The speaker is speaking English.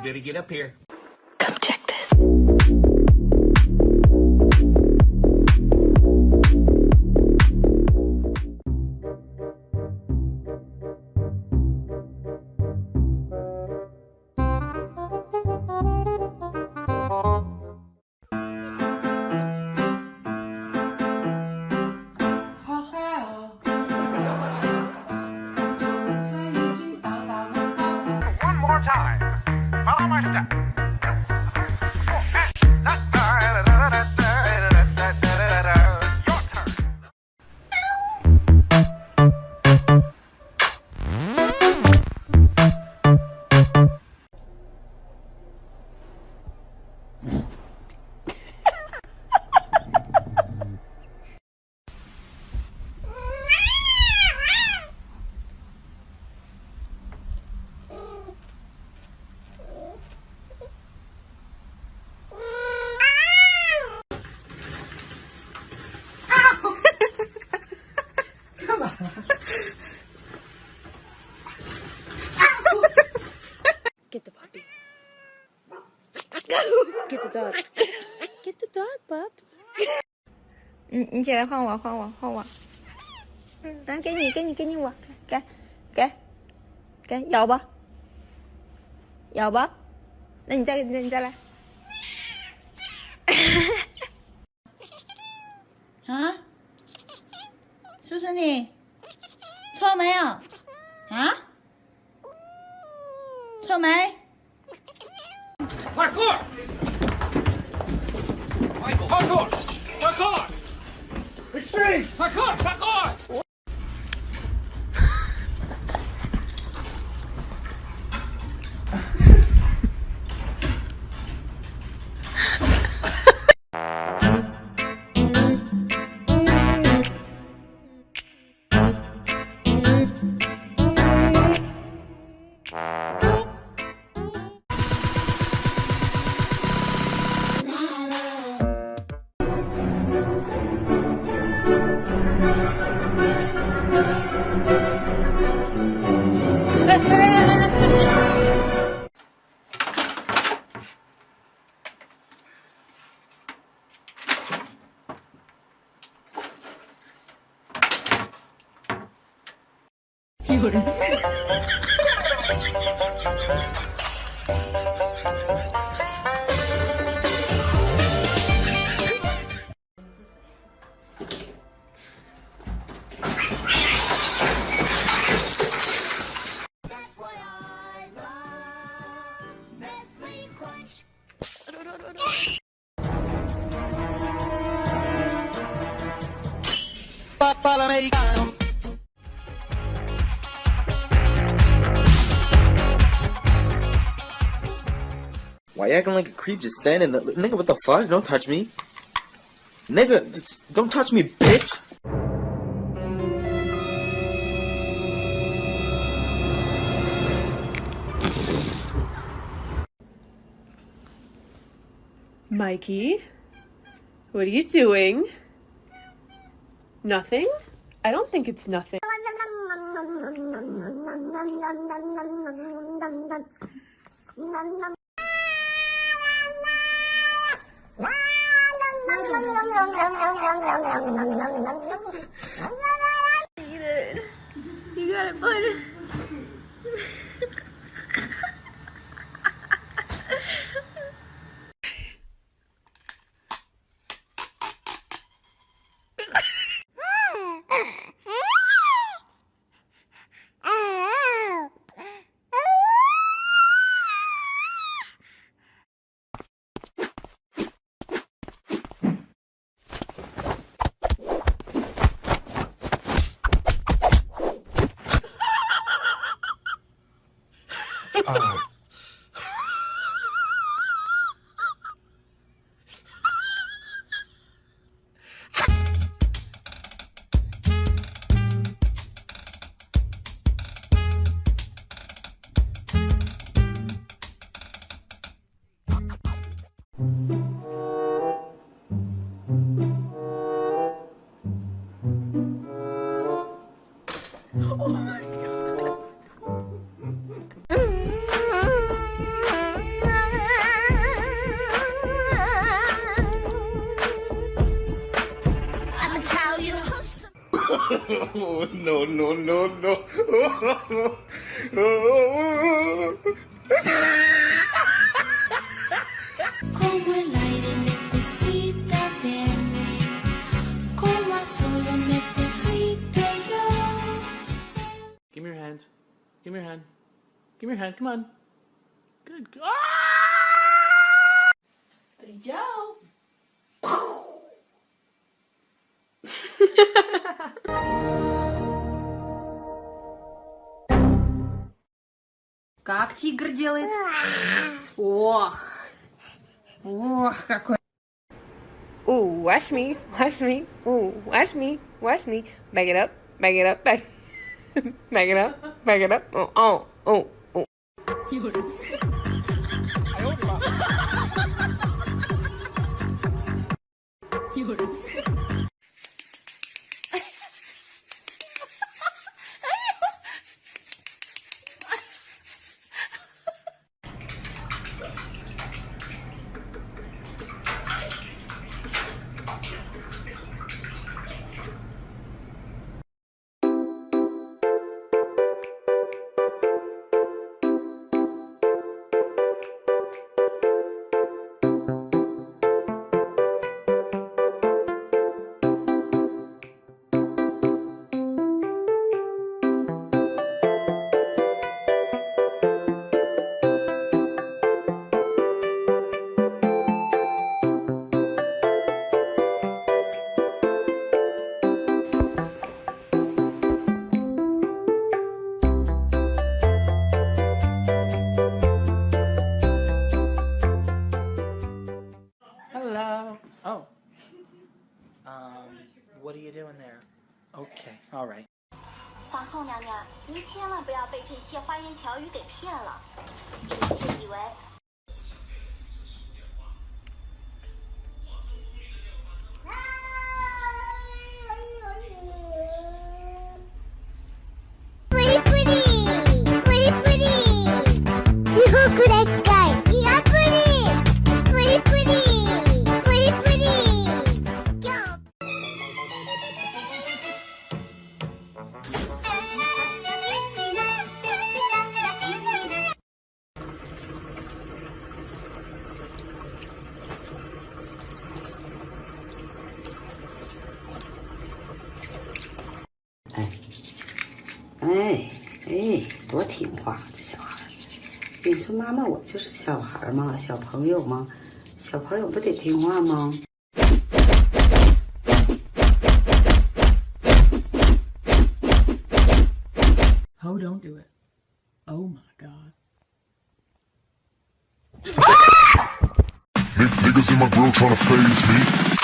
You better get up here. Dog. Get the dog, Bubs. 你你起来换我，换我，换我。嗯，来给你，给你，给你我，给，给，给，咬吧，咬吧。那你再，那你再来。啊？叔叔你错没有？啊？错没？Parkour! Michael, 有人。Why you acting like a creep just standing there? Nigga, what the fuck? Don't touch me. Nigga, don't touch me, bitch. Mikey, what are you doing? Nothing? I don't think it's nothing. Eat it. You got it, bud. uh, no, no, no, no. Como el aire necesita verme, como a solo necesito yo. Give me your hand. Give me your hand. Give me your hand. Come on. Good. Ah! тигр делает? Ох. Ох, какой. Ooh, watch me, watch me. Ooh, watch me, watch me. Back it up, back it up, back. back it up, back it up. Oh, oh, oh, oh. Hello. All right. 皇后娘娘，您千万不要被这些花言巧语给骗了，臣妾以为。哎哎，多听话，这小孩儿！你说妈妈，我就是小孩儿嘛，小朋友嘛，小朋友不得听话吗？Oh, don't do it. Oh my god. Niggas in my grill tryna phase me.